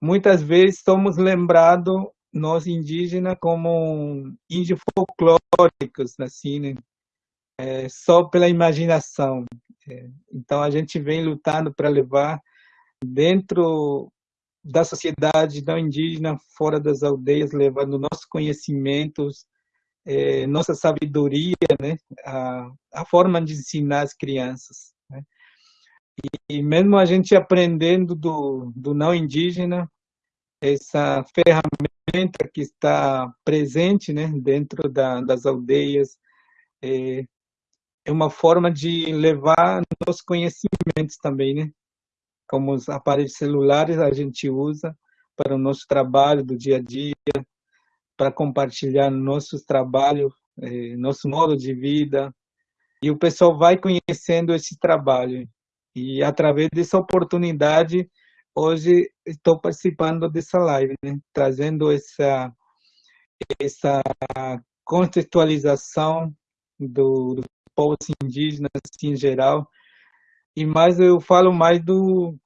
muitas vezes somos lembrados, nós indígenas, como índios folclóricos, assim, né? É, só pela imaginação. É, então, a gente vem lutando para levar dentro da sociedade não indígena, fora das aldeias, levando nossos conhecimentos, é, nossa sabedoria, né? a, a forma de ensinar as crianças. E, mesmo a gente aprendendo do, do não indígena, essa ferramenta que está presente né, dentro da, das aldeias, é, é uma forma de levar nossos conhecimentos também, né? Como os aparelhos celulares a gente usa para o nosso trabalho do dia a dia, para compartilhar nossos trabalhos, eh, nosso modo de vida, e o pessoal vai conhecendo esse trabalho. E através dessa oportunidade, hoje estou participando dessa live, né? trazendo essa essa contextualização do, do povos indígenas assim, em geral, e mais eu falo mais do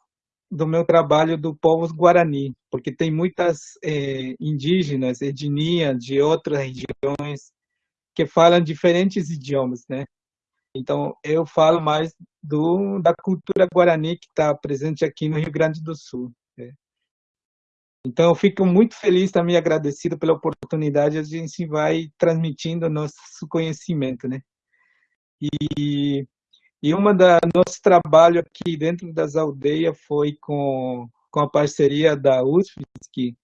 do meu trabalho do povos Guarani, porque tem muitas é, indígenas, etnia de outras regiões que falam diferentes idiomas, né? Então, eu falo mais do, da cultura Guarani que está presente aqui no Rio Grande do Sul. Né? Então, eu fico muito feliz, também agradecido pela oportunidade, a gente vai transmitindo nosso conhecimento, né? E e uma da nosso trabalho aqui dentro das aldeias foi com, com a parceria da USFSC,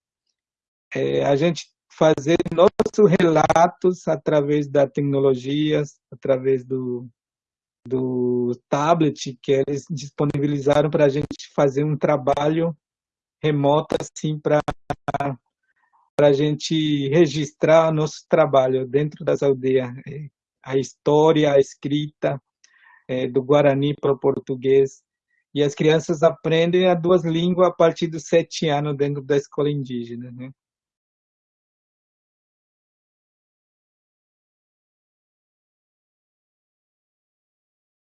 é, a gente fazer nossos relatos através da tecnologias, através do, do tablet que eles disponibilizaram para a gente fazer um trabalho remoto assim para para a gente registrar nosso trabalho dentro das aldeias, a história, a escrita, é, do Guarani para o português. E as crianças aprendem as duas línguas a partir dos sete anos dentro da escola indígena. Né?